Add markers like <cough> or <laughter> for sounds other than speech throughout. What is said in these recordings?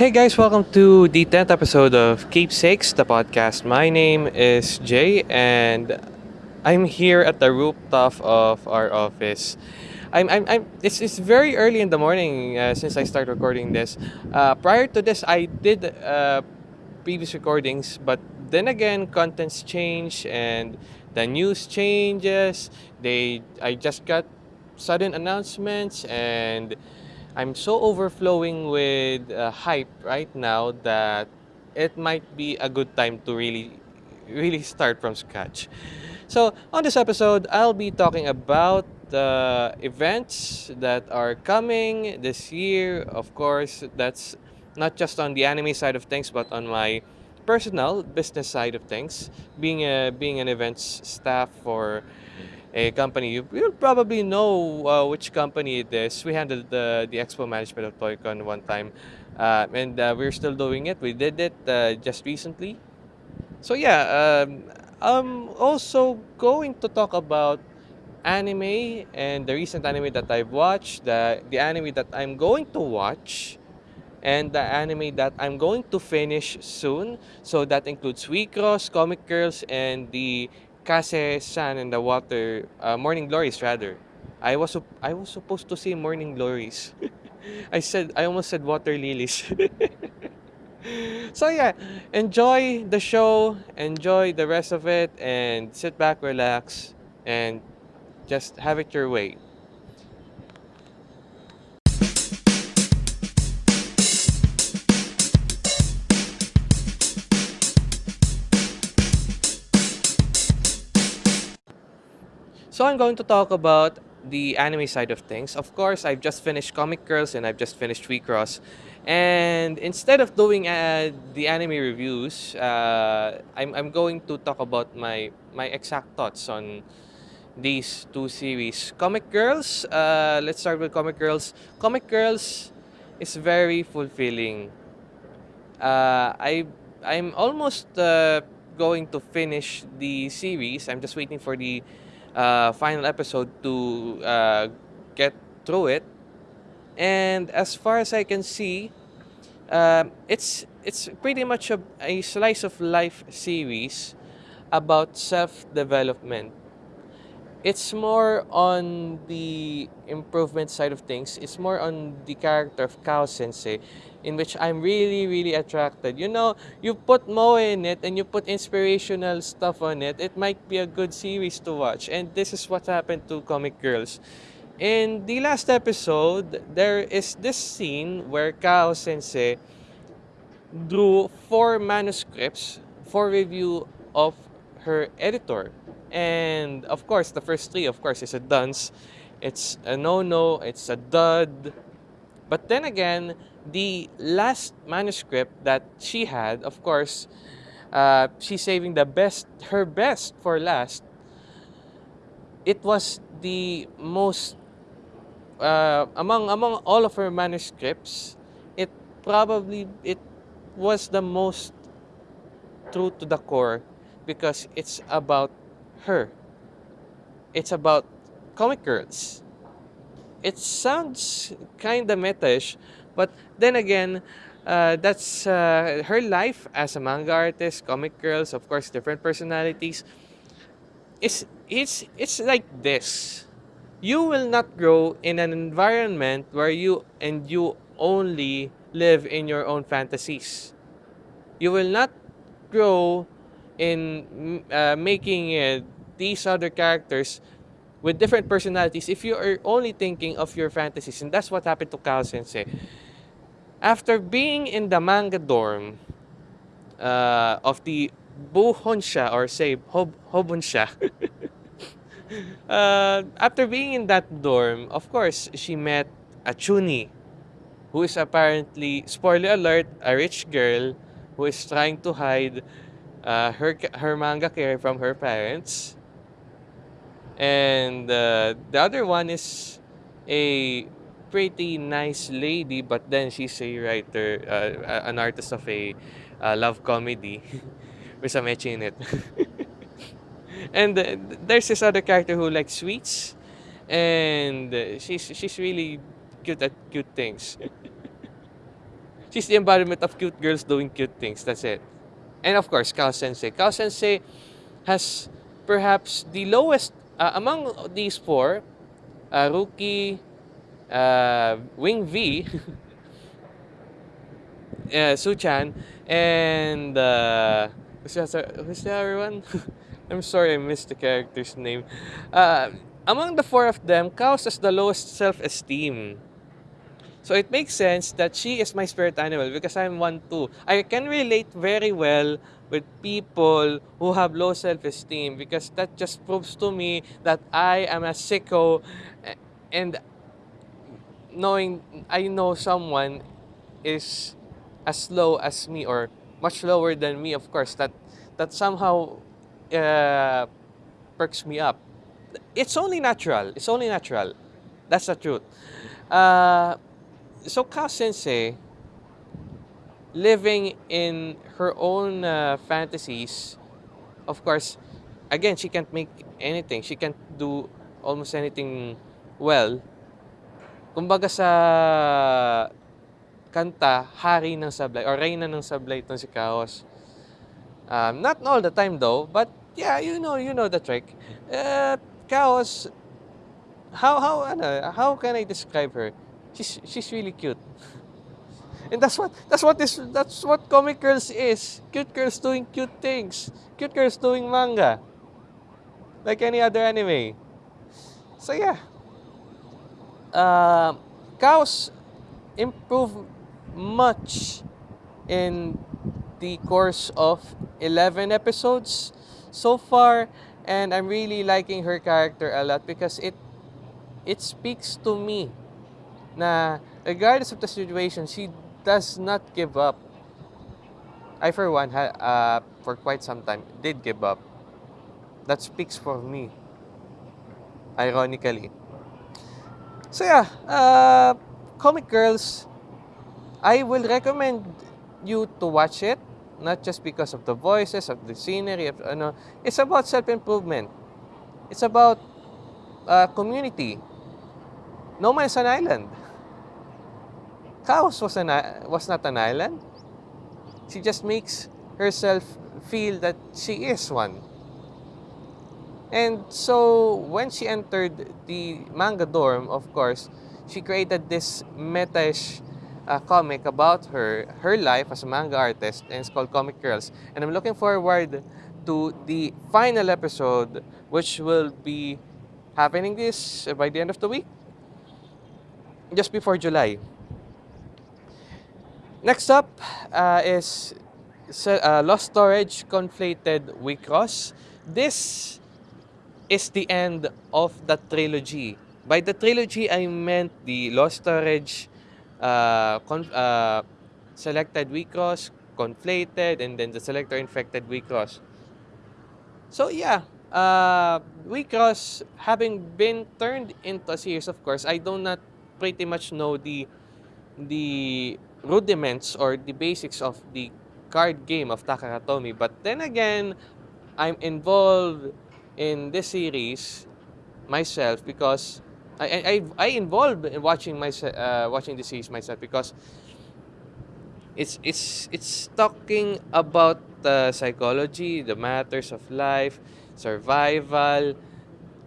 Hey guys, welcome to the 10th episode of Keepsakes, the podcast. My name is Jay and I'm here at the rooftop of our office. I'm, I'm, I'm it's, it's very early in the morning uh, since I started recording this. Uh, prior to this, I did uh, previous recordings, but then again, contents change and the news changes. They I just got sudden announcements and I'm so overflowing with uh, hype right now that it might be a good time to really really start from scratch. So, on this episode, I'll be talking about the events that are coming this year. Of course, that's not just on the anime side of things, but on my personal business side of things. Being a being an events staff for a company, you will probably know uh, which company it is. We handled the the expo management of Toycon one time, uh, and uh, we're still doing it. We did it uh, just recently. So yeah, um, I'm also going to talk about anime and the recent anime that I've watched, the the anime that I'm going to watch, and the anime that I'm going to finish soon. So that includes WIXOSS, Comic Girls, and the Kase-san and the Water uh, Morning Glories rather. I was I was supposed to say Morning Glories. <laughs> I said I almost said Water Lilies. <laughs> so yeah, enjoy the show, enjoy the rest of it, and sit back, relax, and just have it your way. So I'm going to talk about the anime side of things. Of course, I've just finished Comic Girls and I've just finished WIXOSS. And instead of doing uh, the anime reviews, uh, I'm, I'm going to talk about my, my exact thoughts on these two series. Comic Girls, uh, let's start with Comic Girls. Comic Girls is very fulfilling. Uh, I, I'm almost uh, going to finish the series. I'm just waiting for the uh, final episode to uh, get through it. And as far as I can see, um, it's it's pretty much a, a slice of life series about self development. It's more on the improvement side of things. It's more on the character of Kao Sensei, in which I'm really, really attracted. You know, you put Moe in it and you put inspirational stuff on it, it might be a good series to watch. And this is what happened to Comic Girls. In the last episode, there is this scene where Kao Sensei drew four manuscripts for review of her editor. And of course, the first three, of course, is a dunce. It's a no-no, it's a dud. But then again, the last manuscript that she had, of course, uh, she's saving the best, her best for last. It was the most uh, among among all of her manuscripts. It probably it was the most true to the core because it's about her. It's about comic girls. It sounds kind of metish, but then again, uh, that's uh, her life as a manga artist, comic girls, of course, different personalities. It's, it's, it's like this. You will not grow in an environment where you and you only live in your own fantasies. You will not grow in uh, making these other characters with different personalities if you are only thinking of your fantasies. And that's what happened to Kao Sensei. After being in the manga dorm uh, of the Buhonsha or say Hob <laughs> uh, after being in that dorm, of course, she met a Chuni, who is apparently, spoiler alert, a rich girl who is trying to hide uh, her, her manga career from her parents. And uh, the other one is a pretty nice lady, but then she's a writer, uh, an artist of a uh, love comedy <laughs> with some etching in it. <laughs> and uh, there's this other character who likes sweets, and uh, she's she's really good at cute things. <laughs> she's the embodiment of cute girls doing cute things. That's it. And of course, Kao Sensei. Kao Sensei has perhaps the lowest uh, among these four. Uh, Rookie, uh, Wing V, <laughs> uh, Suchan, and uh, who's, the other, one? <laughs> I'm sorry, I missed the character's name. Uh, among the four of them, Kaos has the lowest self-esteem. So it makes sense that she is my spirit animal because I'm one too. I can relate very well with people who have low self-esteem because that just proves to me that I am a sicko and knowing I know someone is as low as me or much lower than me of course that that somehow uh, perks me up. It's only natural. It's only natural. That's the truth. Uh, so Ka Sensei, living in her own uh, fantasies, of course, again, she can't make anything. She can't do almost anything well. Kumbaga sa kanta, hari ng sablay, or reyna ng sablay itong si Kaos. Um, not all the time though, but yeah, you know, you know the trick. Uh, Chaos, how how ano, how can I describe her? She's she's really cute. And that's what that's what this that's what comic girls is. Cute girls doing cute things. Cute girls doing manga. Like any other anime. So yeah. Uh, Kaos improved much in the course of 11 episodes so far and I'm really liking her character a lot because it it speaks to me na regardless of the situation she does not give up I for one uh, for quite some time did give up that speaks for me ironically so yeah uh, comic girls I will recommend you to watch it not just because of the voices, of the scenery, of, ano, it's about self-improvement. It's about uh, community. No man is an island. Kaos was, an, was not an island. She just makes herself feel that she is one. And so when she entered the manga dorm, of course, she created this meta-ish a comic about her, her life as a manga artist, and it's called Comic Girls. And I'm looking forward to the final episode, which will be happening this uh, by the end of the week, just before July. Next up uh, is uh, Lost Storage Conflated WIXOSS. This is the end of the trilogy. By the trilogy, I meant the Lost Storage uh, uh, selected WIXOSS, conflated, and then the selector infected WIXOSS. So yeah, uh, WIXOSS having been turned into a series, of course, I do not pretty much know the the rudiments or the basics of the card game of Takaratomi. But then again, I'm involved in this series myself because I I I involved in watching my uh, watching the series myself because it's it's it's talking about the psychology, the matters of life, survival,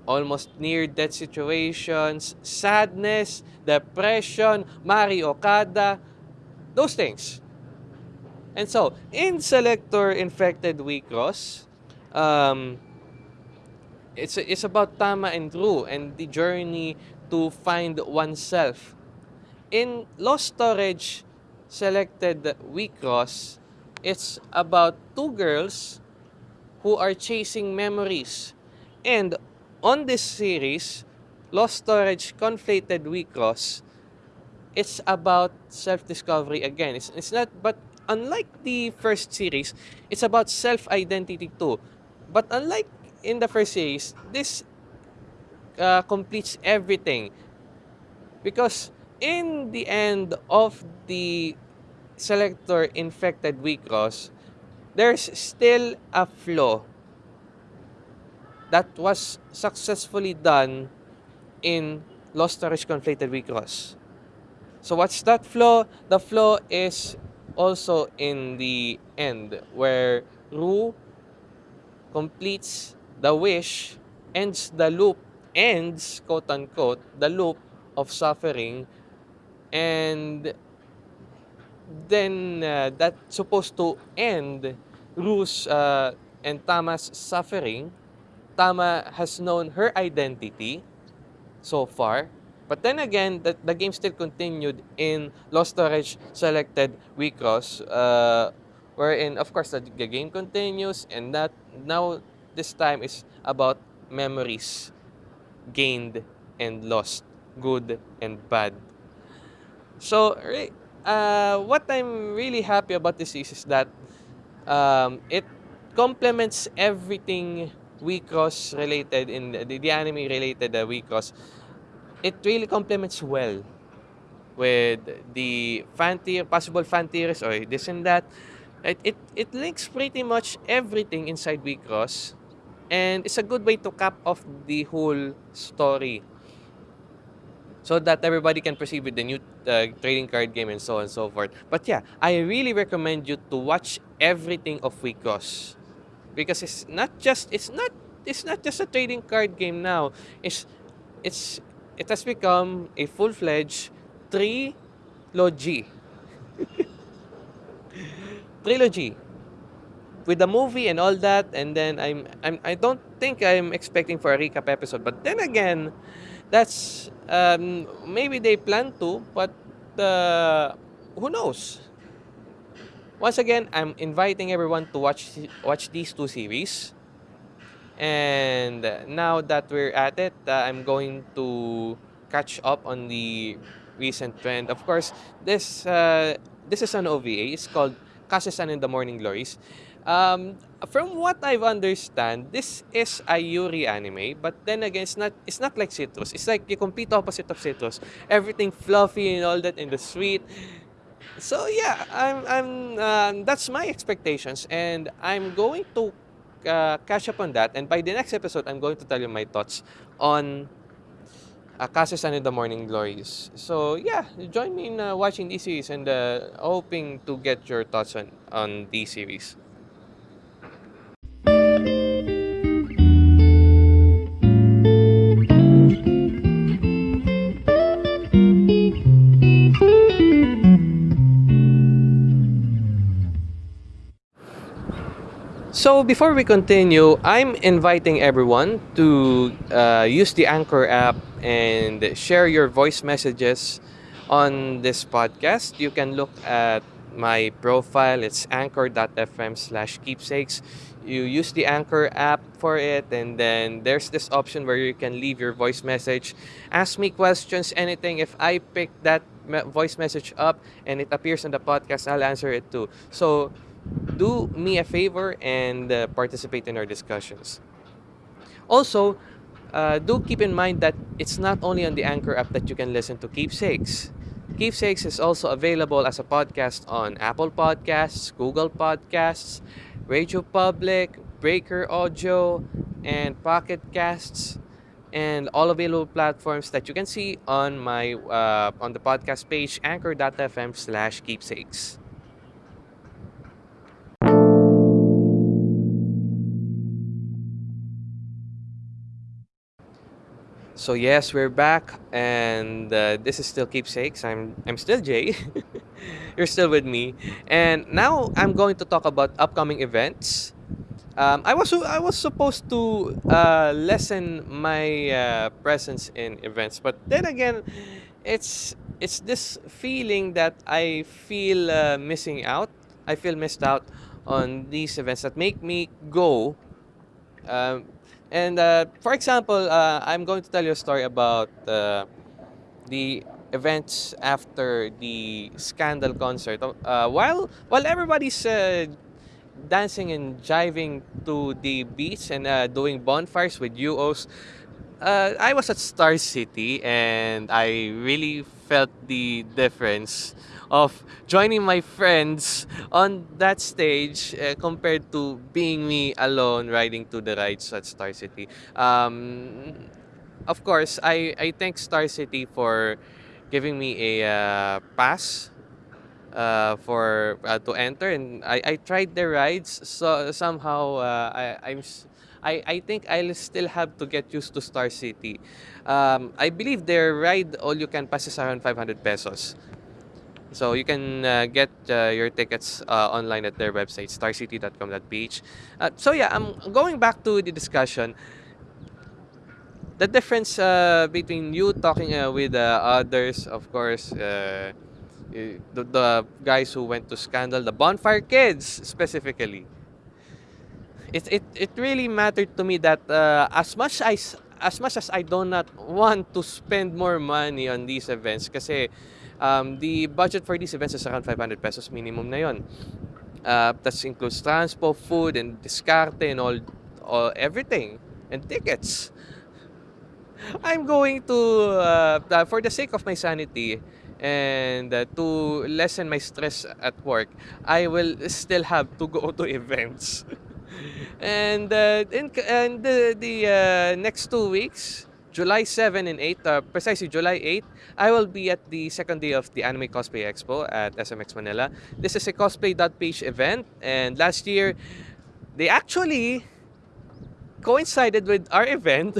almost near death situations, sadness, depression, Mari Okada, those things. And so, in Selector Infected Wicross, um, it's it's about tama and true and the journey to find oneself. In Lost Storage selected Wicross, it's about two girls who are chasing memories. And on this series, Lost Storage Conflated Wicross, it's about self-discovery again. It's, it's not, but unlike the first series, it's about self-identity too. But unlike in the first series, this uh, completes everything. Because in the end of the selector infected Wicross, there's still a flaw that was successfully done in Lost Storage Conflated Wicross. So what's that flow? The flow is also in the end where Ru completes the wish, ends the loop, ends quote unquote the loop of suffering and then uh, that's supposed to end Ru's uh, and Tama's suffering. Tama has known her identity so far. But then again, the, the game still continued in Lost Storage selected WIXOSS, uh, wherein, of course, the, the game continues, and that now this time is about memories gained and lost, good and bad. So, uh, what I'm really happy about this is, is that um, it complements everything WIXOSS related in the, the anime related uh, WIXOSS. It really complements well with the fan tier, possible fan tiers or this and that. It, it, it links pretty much everything inside WIXOSS and it's a good way to cap off the whole story so that everybody can proceed with the new uh, trading card game and so on and so forth. But yeah, I really recommend you to watch everything of WIXOSS because it's not just it's not it's not just a trading card game now. It's it's it has become a full-fledged trilogy. <laughs> trilogy with the movie and all that and then I'm, I'm I don't think I'm expecting for a recap episode but then again that's um, maybe they plan to, but uh, who knows? Once again, I'm inviting everyone to watch watch these two series. And now that we're at it, uh, I'm going to catch up on the recent trend. Of course, this uh, this is an OVA. It's called Kase-san in the Morning Glories. Um, from what I've understand, this is a Yuri anime, but then again, it's not it's not like Citrus. It's like the complete opposite of Citrus. Everything fluffy and all that in the sweet. So yeah, I'm I'm uh, that's my expectations, and I'm going to uh, catch up on that. And by the next episode, I'm going to tell you my thoughts on uh, Kase-san in the Morning Glories. So yeah, join me in uh, watching these series and uh, hoping to get your thoughts on on these series. So before we continue, I'm inviting everyone to uh, use the Anchor app and share your voice messages on this podcast. You can look at my profile. It's anchor.fm slash keepsakes. You use the Anchor app for it and then there's this option where you can leave your voice message. Ask me questions, anything. If I pick that voice message up and it appears on the podcast, I'll answer it too. So do me a favor and uh, participate in our discussions. Also, uh, do keep in mind that it's not only on the Anchor app that you can listen to Keepsakes. Keepsakes is also available as a podcast on Apple Podcasts, Google Podcasts, Radio Public, Breaker Audio, and Pocket Casts, and all available platforms that you can see on my uh, on the podcast page anchor.fm So yes, we're back, and uh, this is still keepsakes. I'm I'm still Jay. <laughs> You're still with me, and now I'm going to talk about upcoming events. Um, I was I was supposed to uh, lessen my uh, presence in events, but then again, it's it's this feeling that I feel uh, missing out. I feel missed out on these events that make me go. And uh, for example, uh, I'm going to tell you a story about uh, the events after the Scandal concert. Uh, while while everybody's uh, dancing and jiving to the beach and uh, doing bonfires with UOs, I was at Star City and I really felt the difference of joining my friends on that stage uh, compared to being me alone riding to the rides at Star City. Um, of course, I, I thank Star City for giving me a uh, pass uh, for uh, to enter, and I, I tried the rides. So somehow uh, I I'm I, I think I'll still have to get used to Star City. Um, I believe their ride all you can pass is around 500 pesos. So you can uh, get uh, your tickets uh, online at their website starcity.com.ph. Uh, so yeah, I'm going back to the discussion. The difference uh, between you talking uh, with uh, others, of course, the, the guys who went to Scandal, the Bonfire Kids specifically. It, it, it really mattered to me that as much as as much as I do not want to spend more money on these events kasi um, the budget for these events is around 500 pesos minimum na yon. Uh, that includes transport, food, and discarte and all, all everything and tickets. <laughs> I'm going to, uh, uh, for the sake of my sanity and uh, to lessen my stress at work, I will still have to go to <laughs> events. <laughs> and uh, in, and the, the uh, next two weeks, July 7 and 8, uh, precisely July 8, I will be at the second day of the Anime Cosplay Expo at SMX Manila. This is a cosplay.ph event, and last year, they actually coincided with our <laughs> event.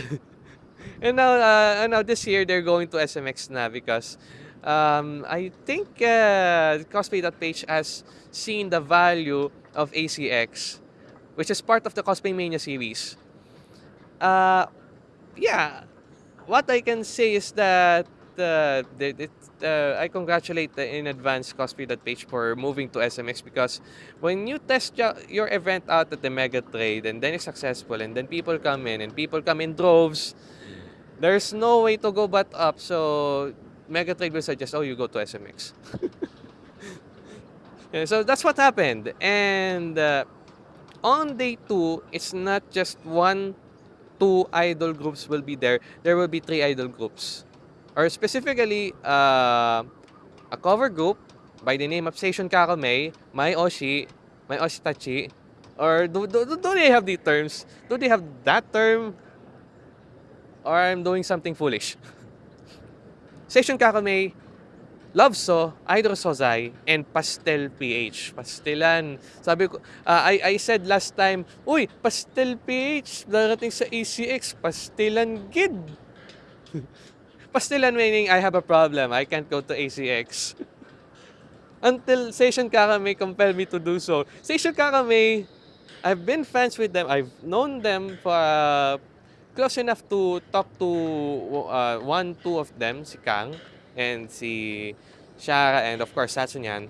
and now, uh, and now this year they're going to SMX na because um, I think uh, cosplay.ph has seen the value of ACX, which is part of the Cosplay Mania series. Uh, yeah, what I can say is that uh, it, uh, I congratulate in advance cosplay.ph for moving to SMX because when you test your, your event out at the Mega Trade and then it's successful and then people come in and people come in droves, there's no way to go but up. So Mega Trade will suggest, oh, you go to SMX. <laughs> Yeah, so that's what happened. And uh, on day two, it's not just one, two idol groups will be there. There will be three idol groups. Or specifically, uh, a cover group by the name of Seishun Kakame, Mai Oshi, Mai Oshitachi. Or do, do, do they have the terms? Do they have that term? Or I'm doing something foolish. <laughs> Seishun Kakame, Love So, Idol Sozai, and Pastel PH. Pastelan. Sabi ko, uh, I, I said last time, Uy, Pastel PH, darating sa ACX, Pastelan Gid. Pastelan meaning I have a problem, I can't go to ACX. Until Seishun Kakame compelled me to do so. Seishun Kakame, I've been friends with them, I've known them for uh, close enough to talk to uh, one, two of them, si Kang and si Shara and of course Satsunyan.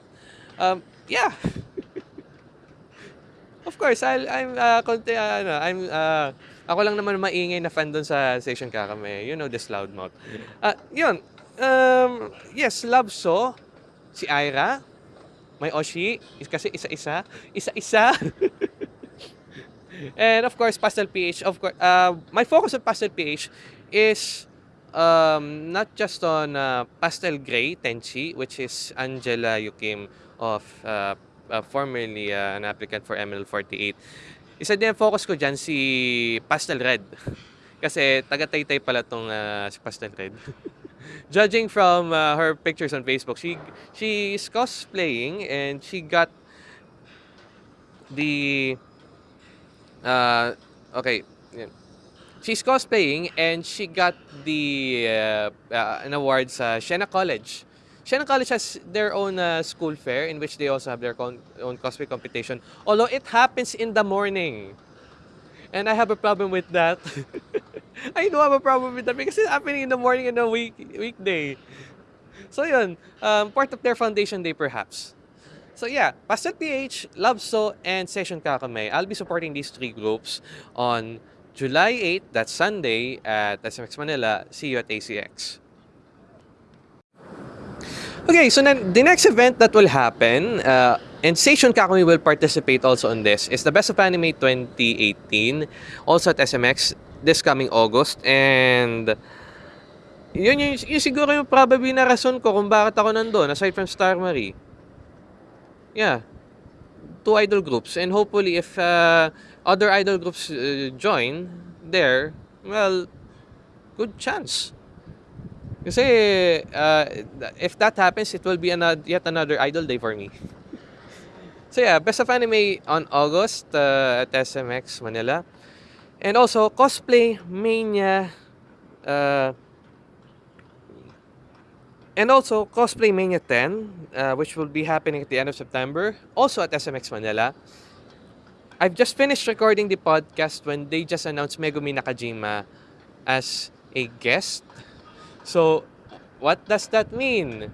Um, yeah. <laughs> of course, I'll, I'm uh, konti, uh, ano, I'm uh, ako lang naman maingay na fan doon sa Station Kakame. You know this loudmouth. Uh, yun. Um, yes, Love So, si Ira, may Oshi, is kasi isa-isa, isa-isa. <laughs> And of course, Pastel PH. Of course, uh, my focus on Pastel PH is um, not just on uh, Pastel Gray Tenchi, which is Angela Yukim of uh, uh, formerly uh, an applicant for ML48. Isa din focus ko dyan si Pastel Red. <laughs> Kasi taga-taytay pala tong uh, si Pastel Red. <laughs> Judging from uh, her pictures on Facebook, she she is cosplaying and she got the uh, okay, yeah. She's cosplaying and she got the uh, uh, an award sa Siena College. Siena College has their own uh, school fair in which they also have their own cosplay competition. Although it happens in the morning. And I have a problem with that. <laughs> I do have a problem with that because it's happening in the morning in a week weekday. So yun, um, part of their foundation day perhaps. So yeah, Pastel PH, Love So, and Seishun Kakame. I'll be supporting these three groups on July 8, that's Sunday, at SMX Manila. See you at ACX. Okay, so then the next event that will happen, uh, and Seishun Kakumi will participate also on this, is the Best of Anime 2018, also at SMX this coming August. And yun, yun, yun siguro yung probably na rason ko kung bakit ako nandun, aside from Star Marie. Yeah, two idol groups. And hopefully if uh, other idol groups uh, join there, well, good chance. Kasi uh, if that happens, it will be another, yet another idol day for me. So yeah, Best of Anime on August uh, at SMX Manila. And also, Cosplay Mania. Uh, and also, Cosplay Mania 10, uh, which will be happening at the end of September, also at SMX Manila. I've just finished recording the podcast when they just announced Megumi Nakajima as a guest. So, what does that mean?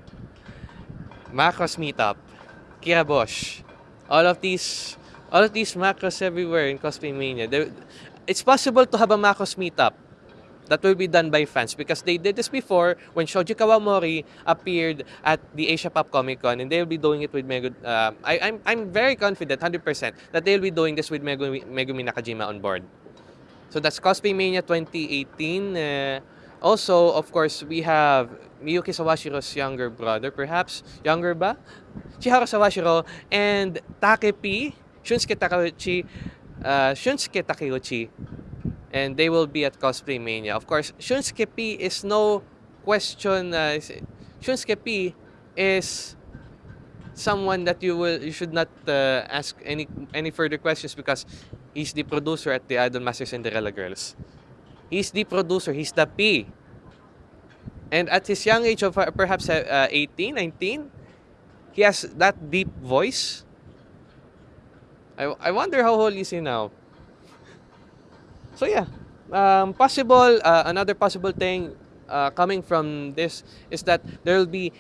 Macros Meetup, Kira Bosch, all of these, all of these macros everywhere in Cosplay Mania. There, it's possible to have a macros meetup that will be done by fans because they did this before when Shoji Kawamori appeared at the Asia Pop Comic Con and they will be doing it with Megumi. Uh, I, I'm, I'm very confident, 100%, that they'll be doing this with Megumi, Megumi Nakajima on board. So that's Cosplay Mania 2018. Uh, also, of course, we have Miyuki Sawashiro's younger brother, perhaps. Younger ba? Chiharu Sawashiro and Takepi, Shunsuke Takeuchi, uh, Shunsuke Takeuchi and they will be at Cosplay Mania. Of course, Shunsuke P is no question. Uh, Shunsuke P is someone that you will you should not uh, ask any any further questions because he's the producer at the Idol Master Cinderella Girls. He's the producer. He's the P. And at his young age of uh, perhaps uh, 18, 19, he has that deep voice. I, I wonder how old is he now. So yeah, um, possible, uh, another possible thing uh, coming from this is that there will be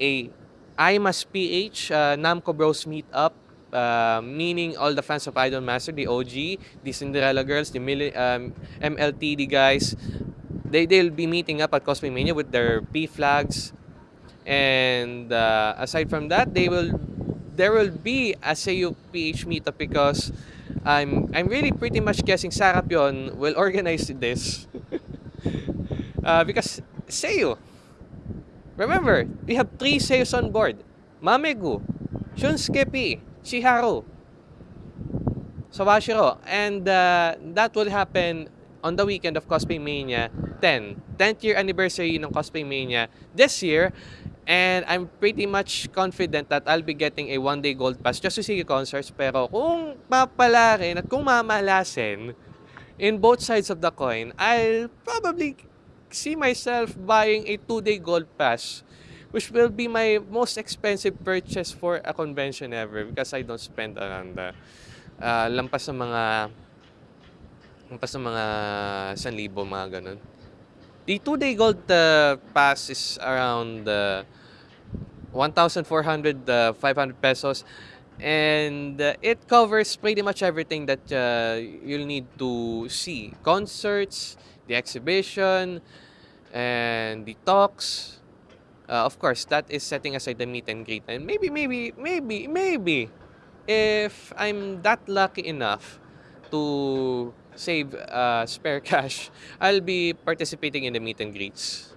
a IMAS PH uh, Namco Bros meetup, uh, meaning all the fans of Idol Master, the OG, the Cinderella girls, the um, MLTD guys, they, they'll be meeting up at Cosplay Mania with their P flags. And uh, aside from that, they will there will be a SAU PH meetup because I'm I'm really pretty much guessing Sarap yon will organize this. <laughs> uh, because Seiyu. Remember, we have three Seiyus on board. Mamegu, Shunsuke P, Chiharu, Sawashiro. And uh, that will happen on the weekend of Cosplay Mania 10. 10th year anniversary ng Cosplay Mania this year. And I'm pretty much confident that I'll be getting a one-day gold pass just to see concerts. Pero kung papalarin at kung mamalasin in both sides of the coin, I'll probably see myself buying a two-day gold pass which will be my most expensive purchase for a convention ever because I don't spend around the uh, lampas ng mga lampas ng mga 1,000 mga ganun. The two-day gold uh, pass is around uh, 1,400, uh, 500 pesos. And uh, it covers pretty much everything that uh, you'll need to see. Concerts, the exhibition, and the talks. Uh, of course, that is setting aside the meet and greet. And maybe, maybe, maybe, maybe, if I'm that lucky enough to save uh, spare <laughs> cash, I'll be participating in the meet and greets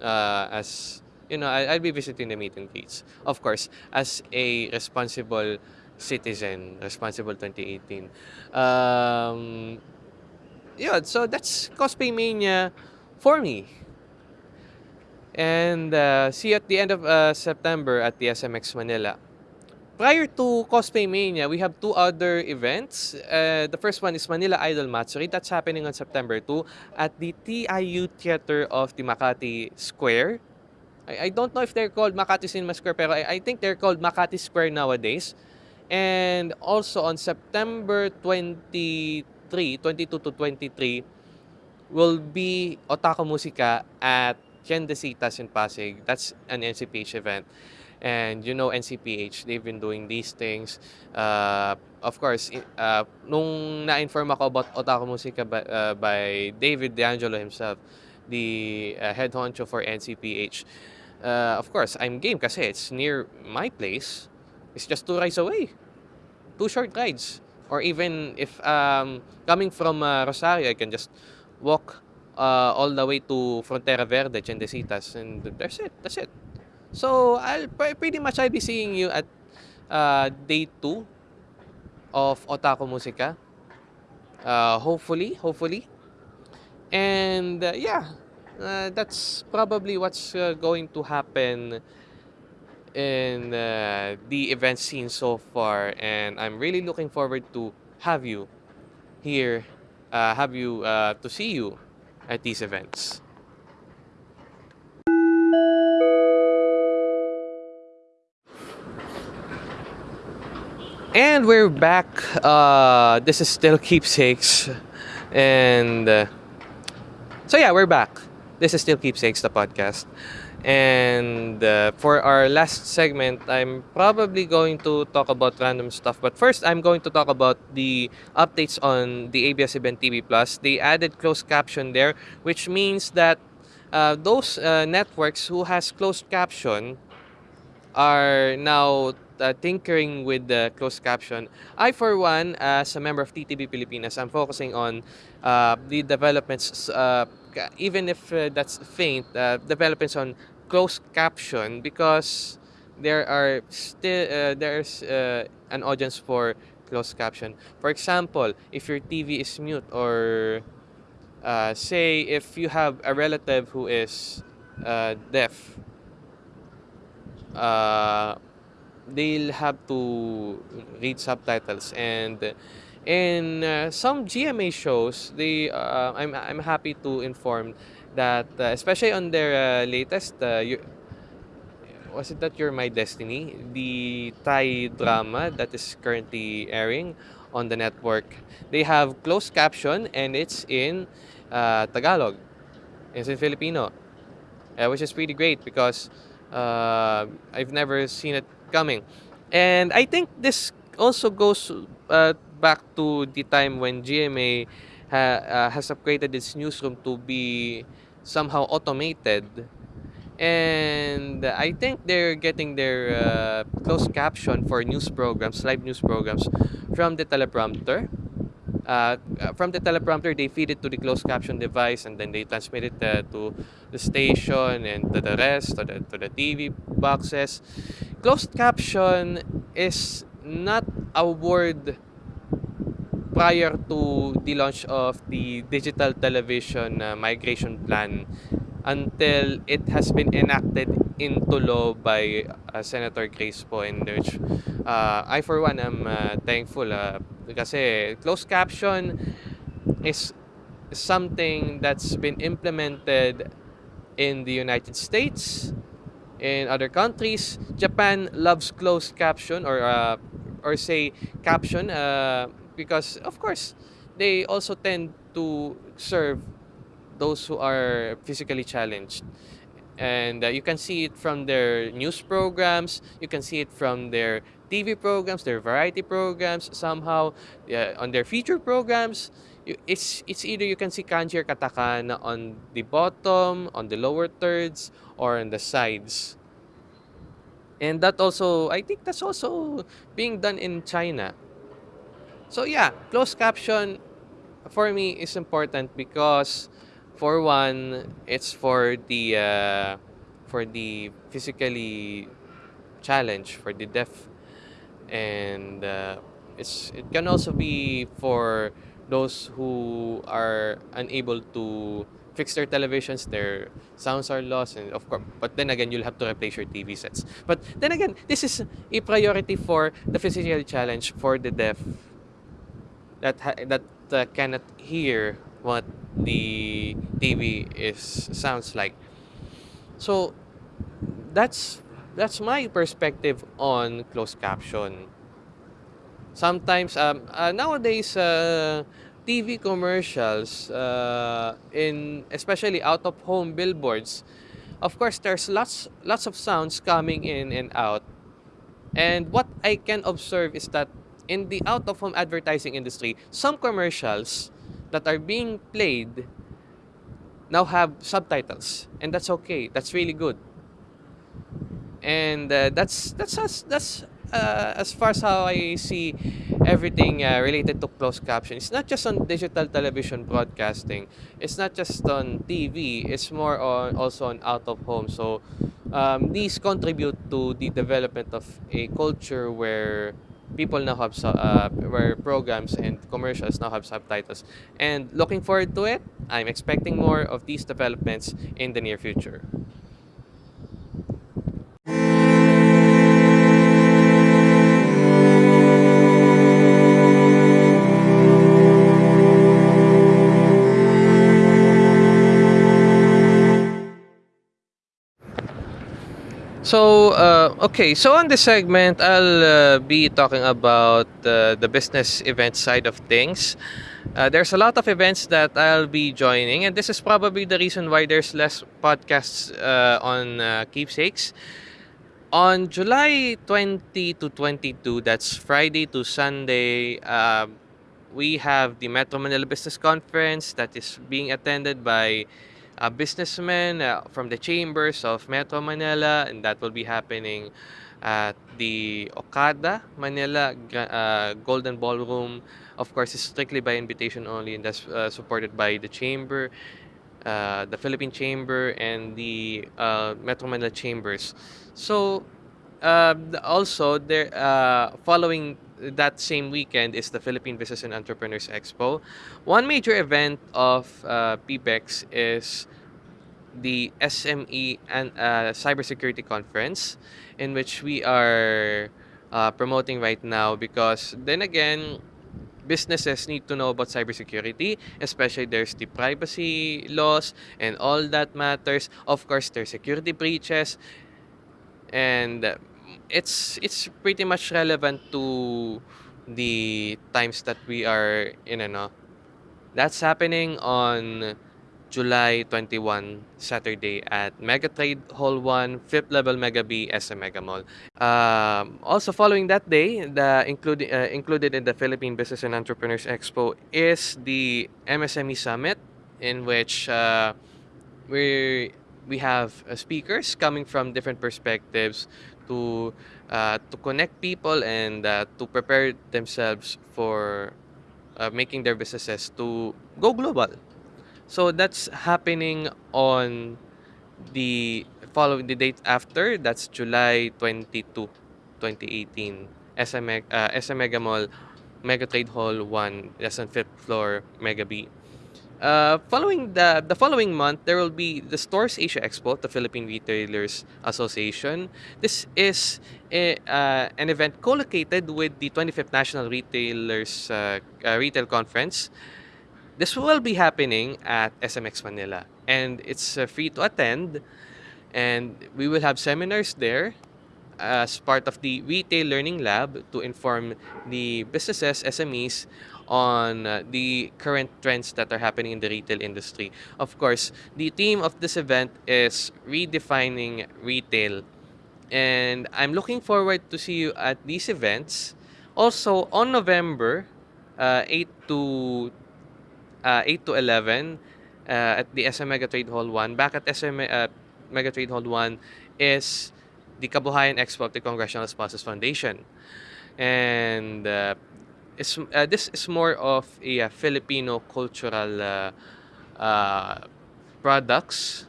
uh, as you know, I, I'll be visiting the meet and greets. Of course, as a responsible citizen, responsible 2018. Um, yeah, so that's Cosplay Mania for me. And uh, see you at the end of uh, September at the SMX Manila. Prior to Cosplay Mania, we have two other events. Uh, the first one is Manila Idol Matsuri. That's happening on September 2 at the TIU Theater of the Makati Square. I, I don't know if they're called Makati Cinema Square, pero I, I think they're called Makati Square nowadays. And also on September 23, 22 to 23, will be Otaku Musika at Ciendecitas in Pasig. That's an NCPH event. And you know NCPH, they've been doing these things. Uh, of course, uh, nung na-inform ako about Otaku Musika by, uh, by David D'Angelo himself, the uh, head honcho for NCPH, uh, of course, I'm game kasi it's near my place. It's just two rides away. Two short rides. Or even if um, coming from uh, Rosario, I can just walk uh, all the way to Frontera Verde, Tiendesitas, and that's it. That's it. So I'll pretty much I'll be seeing you at uh, day two of Otaku Musika. Uh, hopefully, hopefully. And uh, yeah, uh, that's probably what's uh, going to happen in uh, the event scene so far, and I'm really looking forward to have you here, uh, have you uh, to see you at these events. And we're back. Uh, this is still keepsakes, and uh, so yeah, we're back. This is still keepsakes, the podcast. And uh, for our last segment, I'm probably going to talk about random stuff. But first, I'm going to talk about the updates on the ABS-CBN TV Plus. They added closed caption there, which means that uh, those uh, networks who has closed caption are now uh, tinkering with the closed caption. I, for one, as a member of TTV Pilipinas, I'm focusing on uh, the developments, uh, even if uh, that's faint, uh, developments on closed caption because there are still uh, there's an audience for closed caption. For example, if your TV is mute or say if you have a relative who is deaf, they'll have to read subtitles. And in uh, some GMA shows they uh, I'm I'm happy to inform that uh, especially on their uh, latest uh, you, was it that you're my destiny? The Thai drama that is currently airing on the network. They have closed caption and it's in uh, Tagalog. It's in Filipino. Which is pretty great because I've never seen it coming. And I think this also goes uh, back to the time when GMA ha, uh, has upgraded its newsroom to be somehow automated. And I think they're getting their uh, closed caption for news programs, live news programs, from the teleprompter. Uh, from the teleprompter, they feed it to the closed caption device and then they transmit it uh, to the station and to the rest, to the, to the TV boxes. Closed caption is not a word prior to the launch of the digital television uh, migration plan until it has been enacted into law by uh, Senator Grace Poe in which uh, I for one am uh, thankful uh, kasi closed caption is something that's been implemented in the United States in other countries. Japan loves closed caption or uh, or say caption uh, because of course they also tend to serve those who are physically challenged. And uh, you can see it from their news programs, you can see it from their TV programs, their variety programs, somehow uh, on their feature programs. It's, it's either you can see kanji or katakana on the bottom, on the lower thirds, or on the sides. And that also, I think that's also being done in China. So yeah, closed caption for me is important because for one, it's for the uh, for the physically challenge for the deaf, and uh, it's it can also be for those who are unable to fix their televisions, their sounds are lost, and of course, but then again, you'll have to replace your TV sets. But then again, this is a priority for the physical challenge for the deaf that that uh, cannot hear what the TV is sounds like. So that's that's my perspective on closed caption. Sometimes um, uh, nowadays uh, TV commercials, uh, in especially out of home billboards, of course there's lots lots of sounds coming in and out. And what I can observe is that in the out of home advertising industry, some commercials that are being played now have subtitles and that's okay. That's really good. And uh, that's that's that's uh, as far as how I see everything uh, related to closed caption, it's not just on digital television broadcasting. It's not just on TV. It's more on also on out of home. So um, these contribute to the development of a culture where people now have uh, where programs and commercials now have subtitles. And looking forward to it. I'm expecting more of these developments in the near future. So, uh, okay, so on this segment, I'll uh, be talking about uh, the business event side of things. Uh, there's a lot of events that I'll be joining, and this is probably the reason why there's less podcasts uh, on uh, Keepsakes. On July 20 to 22, that's Friday to Sunday, uh, we have the Metro Manila Business Conference that is being attended by uh, businessmen uh, from the chambers of Metro Manila, and that will be happening at the Okada Manila uh, Golden Ballroom. Of course, it's strictly by invitation only, and that's uh, supported by the chamber, uh, the Philippine Chamber, and the uh, Metro Manila chambers. So, uh, also there uh, following that same weekend is the Philippine Business and Entrepreneurs Expo. One major event of uh, PBEX is the SME and uh, Cybersecurity Conference, in which we are uh, promoting right now because then again, businesses need to know about cybersecurity, especially there's the privacy laws and all that matters. Of course, there's security breaches, and it's it's pretty much relevant to the times that we are in. Ano, that's happening on July 21, Saturday at Megatrade Hall 1, 5th level Mega B, SM Mega Mall. Um, also following that day, the included uh, included in the Philippine Business and Entrepreneurs Expo is the MSME Summit, in which uh, we we have uh, speakers coming from different perspectives to uh, to connect people and uh, to prepare themselves for uh, making their businesses to go global. So that's happening on the following the date after. That's July 22, 2018. SM, uh, SM Mega Mall, Mega Trade Hall 1, that's on 5th floor, Mega B. Uh, following the the following month, there will be the Stores Asia Expo, the Philippine Retailers Association. This is a, uh, an event co-located with the 25th National Retailers uh, uh, Retail Conference. This will be happening at SMX Manila, and it's uh, free to attend. And we will have seminars there as part of the Retail Learning Lab to inform the businesses, SMEs, on uh, the current trends that are happening in the retail industry. Of course, the theme of this event is redefining retail. And I'm looking forward to see you at these events. Also, on November uh, 8 to uh, 8 to 11 uh, at the SM Mega Trade Hall 1. Back at SM uh, Mega Trade Hall 1 is the Kabuhayan Expo of the Congressional Spouses Foundation. And uh, it's, uh, this is more of a uh, Filipino cultural uh, uh, products.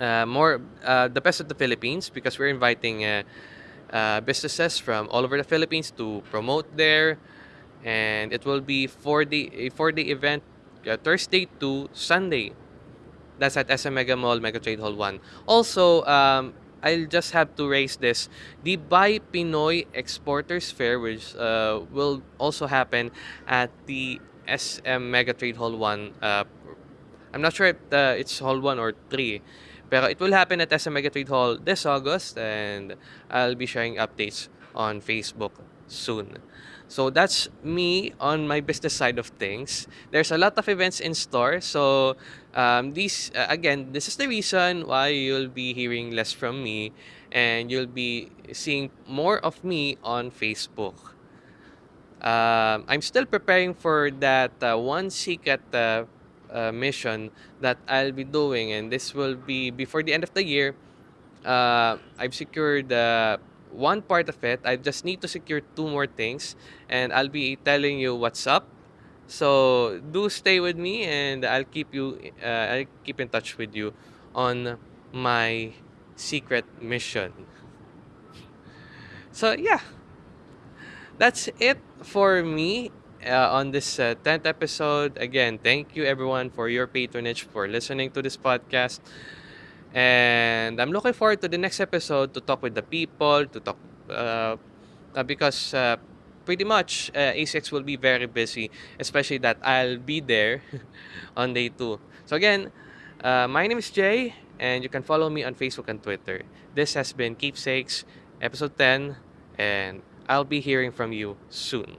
More the best of the Philippines because we're inviting businesses from all over the Philippines to promote there, and it will be day a four day event, Thursday to Sunday. That's at SM Mega Mall, Mega Trade Hall 1. Also, um, I'll just have to raise this. The Buy Pinoy Exporters Fair, which uh, will also happen at the SM Mega Trade Hall 1. Uh, I'm not sure if uh, it's Hall 1 or 3. Pero it will happen at SM Mega Trade Hall this August and I'll be sharing updates on Facebook soon. So that's me on my business side of things. There's a lot of events in store. So um, these uh, again, this is the reason why you'll be hearing less from me and you'll be seeing more of me on Facebook. Um, I'm still preparing for that uh, one secret uh, uh, mission that I'll be doing, and this will be before the end of the year. Uh, I've secured uh, one part of it. I just need to secure two more things, and I'll be telling you what's up. So do stay with me, and I'll keep you. Uh, I'll keep in touch with you on my secret mission. So yeah, that's it for me uh, on this uh, 10th episode. Again, thank you everyone for your patronage, for listening to this podcast. And I'm looking forward to the next episode to talk with the people, to talk, uh, uh, because uh, pretty much uh, ASICS will be very busy, especially that I'll be there <laughs> on day two. So again, uh, my name is Jay, and you can follow me on Facebook and Twitter. This has been Keepsakes, episode 10, and I'll be hearing from you soon.